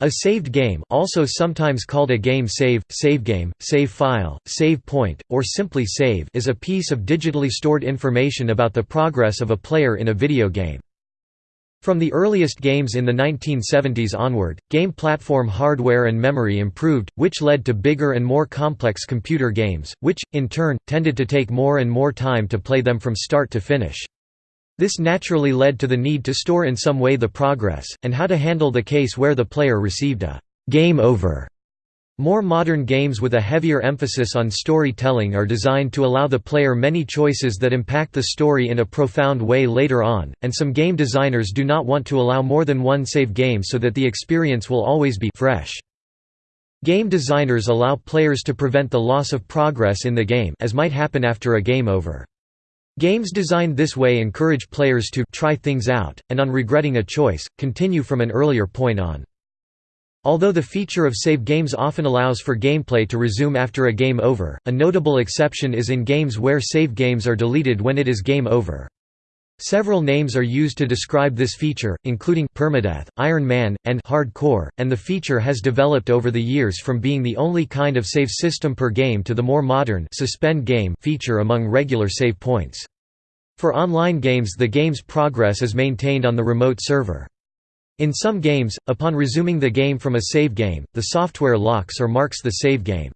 A saved game also sometimes called a game save, save game, save file, save point, or simply save is a piece of digitally stored information about the progress of a player in a video game. From the earliest games in the 1970s onward, game platform hardware and memory improved, which led to bigger and more complex computer games, which, in turn, tended to take more and more time to play them from start to finish. This naturally led to the need to store in some way the progress, and how to handle the case where the player received a «game over». More modern games with a heavier emphasis on storytelling are designed to allow the player many choices that impact the story in a profound way later on, and some game designers do not want to allow more than one save game so that the experience will always be fresh. Game designers allow players to prevent the loss of progress in the game as might happen after a game over. Games designed this way encourage players to try things out, and on regretting a choice, continue from an earlier point on. Although the feature of save games often allows for gameplay to resume after a game over, a notable exception is in games where save games are deleted when it is game over. Several names are used to describe this feature, including permadeath, Iron Man, and hardcore, and the feature has developed over the years from being the only kind of save system per game to the more modern suspend game feature among regular save points. For online games the game's progress is maintained on the remote server. In some games, upon resuming the game from a save game, the software locks or marks the save game.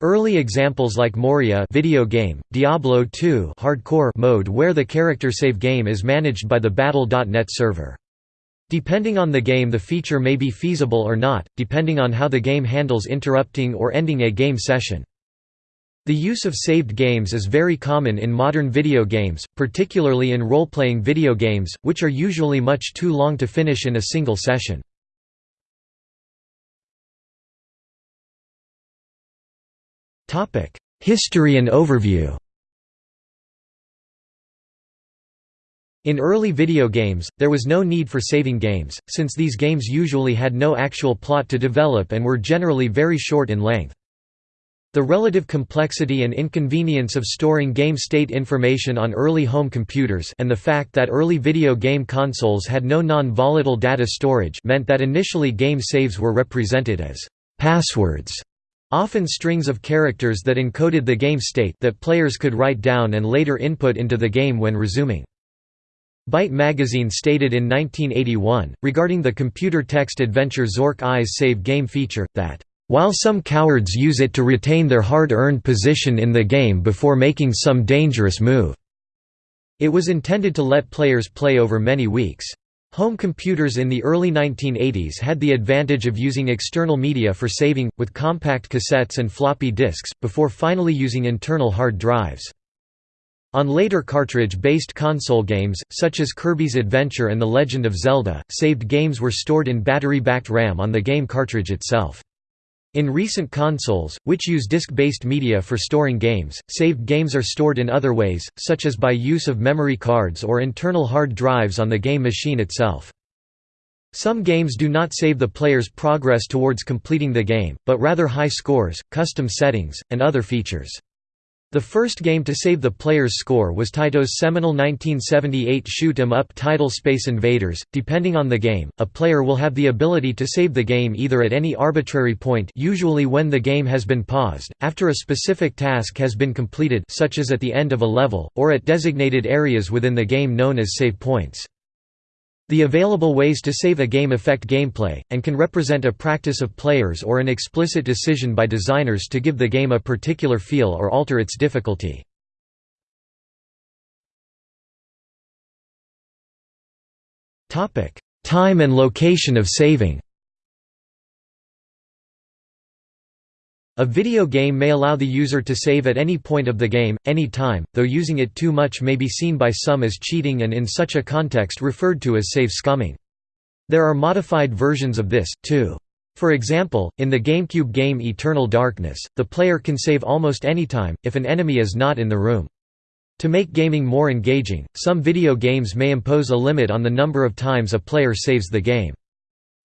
Early examples like Moria video game, Diablo 2 hardcore mode where the character save game is managed by the Battle.net server. Depending on the game the feature may be feasible or not, depending on how the game handles interrupting or ending a game session. The use of saved games is very common in modern video games, particularly in role-playing video games, which are usually much too long to finish in a single session. History and overview In early video games, there was no need for saving games, since these games usually had no actual plot to develop and were generally very short in length. The relative complexity and inconvenience of storing game state information on early home computers and the fact that early video game consoles had no non-volatile data storage meant that initially game saves were represented as «passwords», often strings of characters that encoded the game state that players could write down and later input into the game when resuming. Byte magazine stated in 1981, regarding the computer text adventure Zork I's Save Game feature, that while some cowards use it to retain their hard-earned position in the game before making some dangerous move." It was intended to let players play over many weeks. Home computers in the early 1980s had the advantage of using external media for saving, with compact cassettes and floppy disks, before finally using internal hard drives. On later cartridge-based console games, such as Kirby's Adventure and The Legend of Zelda, saved games were stored in battery-backed RAM on the game cartridge itself. In recent consoles, which use disk-based media for storing games, saved games are stored in other ways, such as by use of memory cards or internal hard drives on the game machine itself. Some games do not save the player's progress towards completing the game, but rather high scores, custom settings, and other features. The first game to save the player's score was Taito's seminal 1978 shoot 'em up title Space Invaders. Depending on the game, a player will have the ability to save the game either at any arbitrary point, usually when the game has been paused, after a specific task has been completed, such as at the end of a level, or at designated areas within the game known as save points. The available ways to save a game affect gameplay, and can represent a practice of players or an explicit decision by designers to give the game a particular feel or alter its difficulty. Time and location of saving A video game may allow the user to save at any point of the game, any time, though using it too much may be seen by some as cheating and in such a context referred to as save scumming. There are modified versions of this, too. For example, in the GameCube game Eternal Darkness, the player can save almost any time, if an enemy is not in the room. To make gaming more engaging, some video games may impose a limit on the number of times a player saves the game.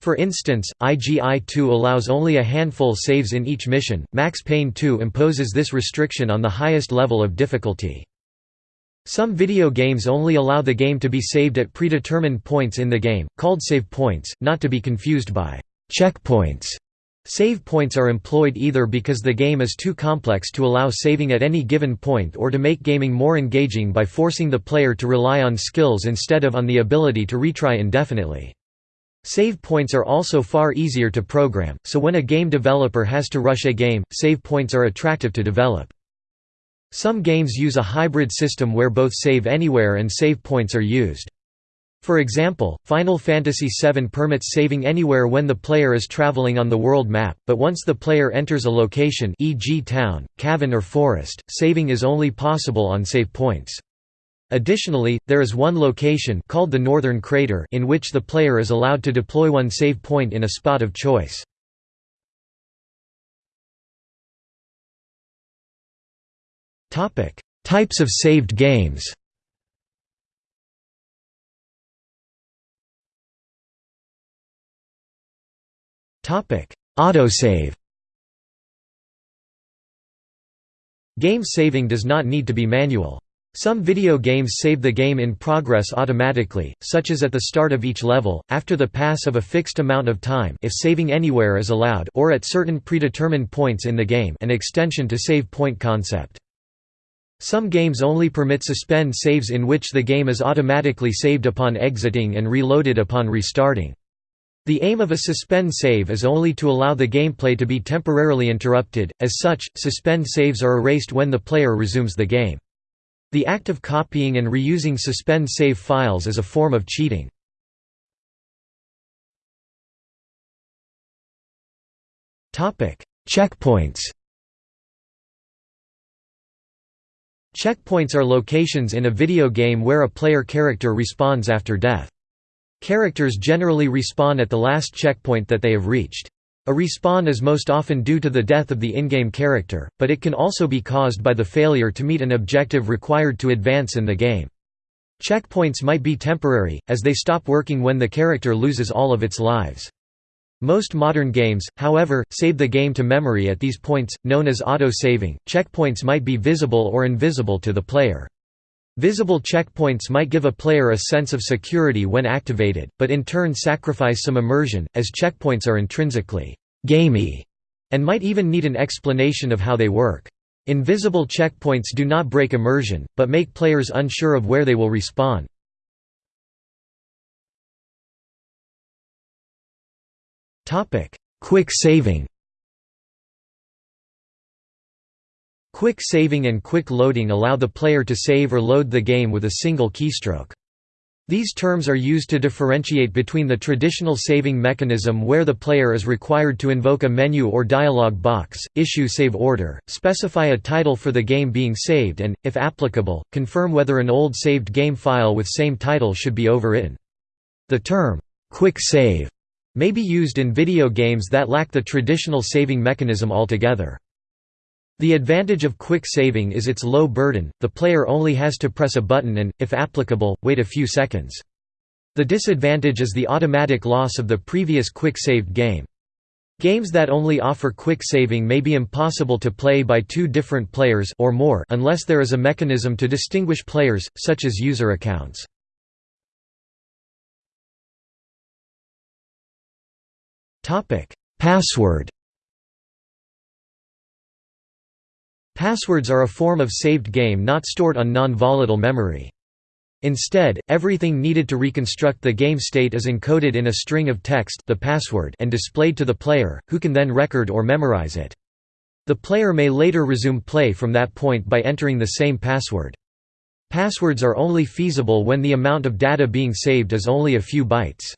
For instance, IGI-2 allows only a handful saves in each mission, Max Payne 2 imposes this restriction on the highest level of difficulty. Some video games only allow the game to be saved at predetermined points in the game, called save points, not to be confused by checkpoints. Save points are employed either because the game is too complex to allow saving at any given point or to make gaming more engaging by forcing the player to rely on skills instead of on the ability to retry indefinitely. Save points are also far easier to program, so when a game developer has to rush a game, save points are attractive to develop. Some games use a hybrid system where both save anywhere and save points are used. For example, Final Fantasy VII permits saving anywhere when the player is traveling on the world map, but once the player enters a location e.g. town, cavern or forest, saving is only possible on save points. Additionally, there is one location called the Northern Crater in which the player is allowed to deploy one save point in a spot of choice. Topic: Types of saved games Topic: Autosave Game saving does not need to be manual. Some video games save the game in progress automatically, such as at the start of each level, after the pass of a fixed amount of time if saving anywhere is allowed or at certain predetermined points in the game an extension to save point concept. Some games only permit suspend saves in which the game is automatically saved upon exiting and reloaded upon restarting. The aim of a suspend save is only to allow the gameplay to be temporarily interrupted, as such, suspend saves are erased when the player resumes the game. The act of copying and reusing suspend save files is a form of cheating. Checkpoints Checkpoints are locations in a video game where a player character respawns after death. Characters generally respawn at the last checkpoint that they have reached. A respawn is most often due to the death of the in-game character, but it can also be caused by the failure to meet an objective required to advance in the game. Checkpoints might be temporary, as they stop working when the character loses all of its lives. Most modern games, however, save the game to memory at these points, known as auto-saving. Checkpoints might be visible or invisible to the player. Visible checkpoints might give a player a sense of security when activated, but in turn sacrifice some immersion, as checkpoints are intrinsically «gamey» and might even need an explanation of how they work. Invisible checkpoints do not break immersion, but make players unsure of where they will respawn. Quick saving Quick saving and quick loading allow the player to save or load the game with a single keystroke. These terms are used to differentiate between the traditional saving mechanism where the player is required to invoke a menu or dialog box, issue save order, specify a title for the game being saved and, if applicable, confirm whether an old saved game file with same title should be overwritten. The term, quick save, may be used in video games that lack the traditional saving mechanism altogether. The advantage of quick saving is its low burden, the player only has to press a button and, if applicable, wait a few seconds. The disadvantage is the automatic loss of the previous quick saved game. Games that only offer quick saving may be impossible to play by two different players or more unless there is a mechanism to distinguish players, such as user accounts. Password Passwords are a form of saved game not stored on non-volatile memory. Instead, everything needed to reconstruct the game state is encoded in a string of text the password and displayed to the player, who can then record or memorize it. The player may later resume play from that point by entering the same password. Passwords are only feasible when the amount of data being saved is only a few bytes.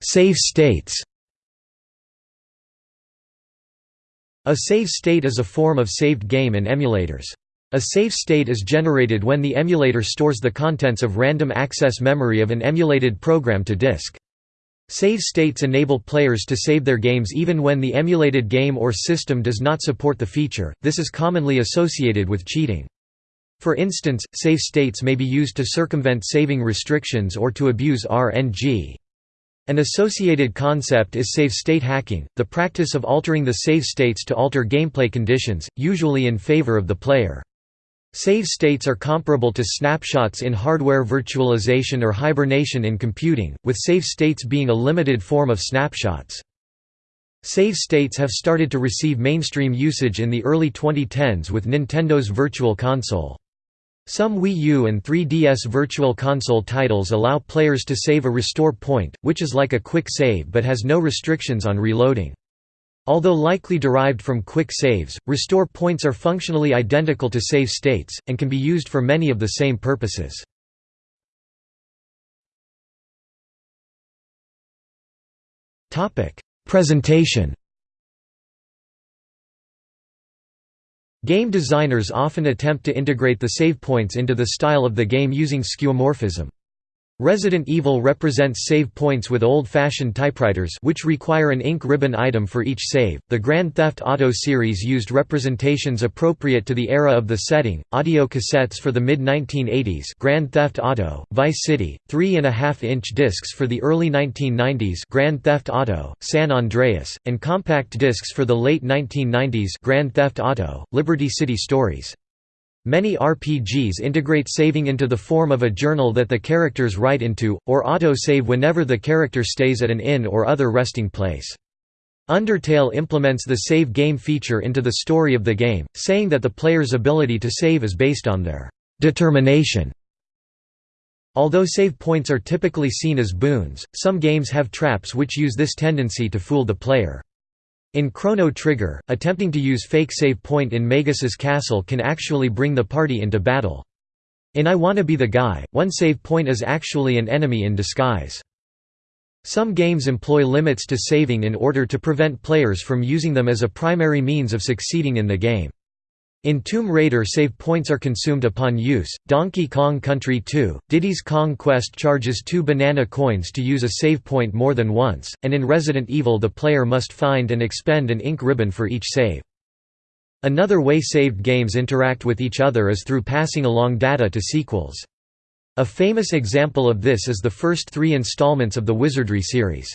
Save states A save state is a form of saved game in emulators. A save state is generated when the emulator stores the contents of random access memory of an emulated program to disk. Save states enable players to save their games even when the emulated game or system does not support the feature, this is commonly associated with cheating. For instance, save states may be used to circumvent saving restrictions or to abuse RNG. An associated concept is save state hacking, the practice of altering the save states to alter gameplay conditions, usually in favor of the player. Save states are comparable to snapshots in hardware virtualization or hibernation in computing, with save states being a limited form of snapshots. Save states have started to receive mainstream usage in the early 2010s with Nintendo's Virtual Console. Some Wii U and 3DS Virtual Console titles allow players to save a restore point, which is like a quick save but has no restrictions on reloading. Although likely derived from quick saves, restore points are functionally identical to save states, and can be used for many of the same purposes. Presentation Game designers often attempt to integrate the save points into the style of the game using skeuomorphism. Resident Evil represents save points with old-fashioned typewriters which require an ink ribbon item for each save. The Grand Theft Auto series used representations appropriate to the era of the setting. Audio cassettes for the mid-1980s, Grand Theft Auto, Vice City, 3.5-inch discs for the early 1990s, Grand Theft Auto, San Andreas, and compact discs for the late 1990s, Grand Theft Auto, Liberty City Stories. Many RPGs integrate saving into the form of a journal that the characters write into, or auto-save whenever the character stays at an inn or other resting place. Undertale implements the save game feature into the story of the game, saying that the player's ability to save is based on their determination. Although save points are typically seen as boons, some games have traps which use this tendency to fool the player. In Chrono Trigger, attempting to use fake save point in Magus's castle can actually bring the party into battle. In I Wanna Be the Guy, one save point is actually an enemy in disguise. Some games employ limits to saving in order to prevent players from using them as a primary means of succeeding in the game. In Tomb Raider save points are consumed upon use, Donkey Kong Country 2, Diddy's Kong Quest charges two banana coins to use a save point more than once, and in Resident Evil the player must find and expend an ink ribbon for each save. Another way saved games interact with each other is through passing along data to sequels. A famous example of this is the first three installments of the Wizardry series.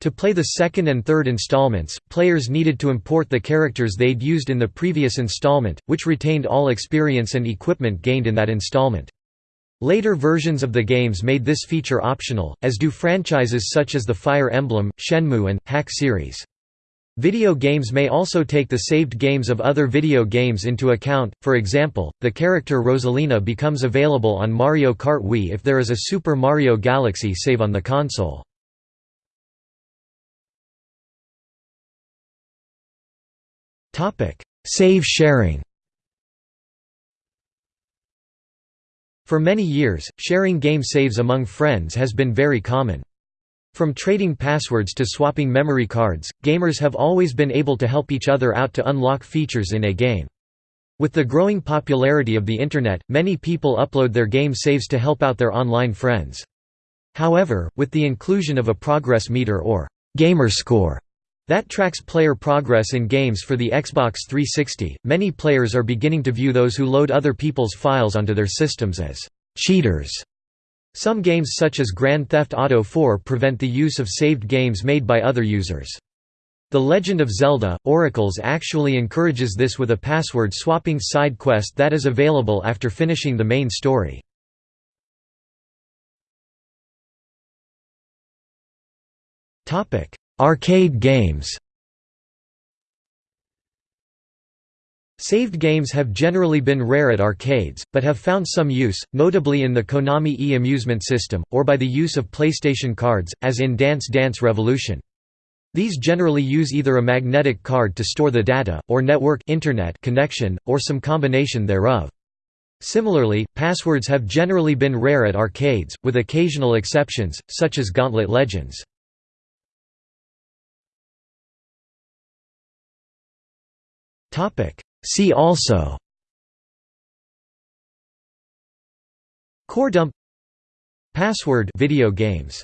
To play the second and third installments, players needed to import the characters they'd used in the previous installment, which retained all experience and equipment gained in that installment. Later versions of the games made this feature optional, as do franchises such as the Fire Emblem, Shenmue and, Hack series. Video games may also take the saved games of other video games into account, for example, the character Rosalina becomes available on Mario Kart Wii if there is a Super Mario Galaxy save on the console. Save sharing For many years, sharing game saves among friends has been very common. From trading passwords to swapping memory cards, gamers have always been able to help each other out to unlock features in a game. With the growing popularity of the Internet, many people upload their game saves to help out their online friends. However, with the inclusion of a progress meter or gamer score that tracks player progress in games for the Xbox 360. Many players are beginning to view those who load other people's files onto their systems as cheaters. Some games such as Grand Theft Auto 4 prevent the use of saved games made by other users. The Legend of Zelda, Oracles actually encourages this with a password-swapping side quest that is available after finishing the main story. Arcade games Saved games have generally been rare at arcades, but have found some use, notably in the Konami e-amusement system, or by the use of PlayStation cards, as in Dance Dance Revolution. These generally use either a magnetic card to store the data, or network internet connection, or some combination thereof. Similarly, passwords have generally been rare at arcades, with occasional exceptions, such as Gauntlet Legends. See also Core dump Password video games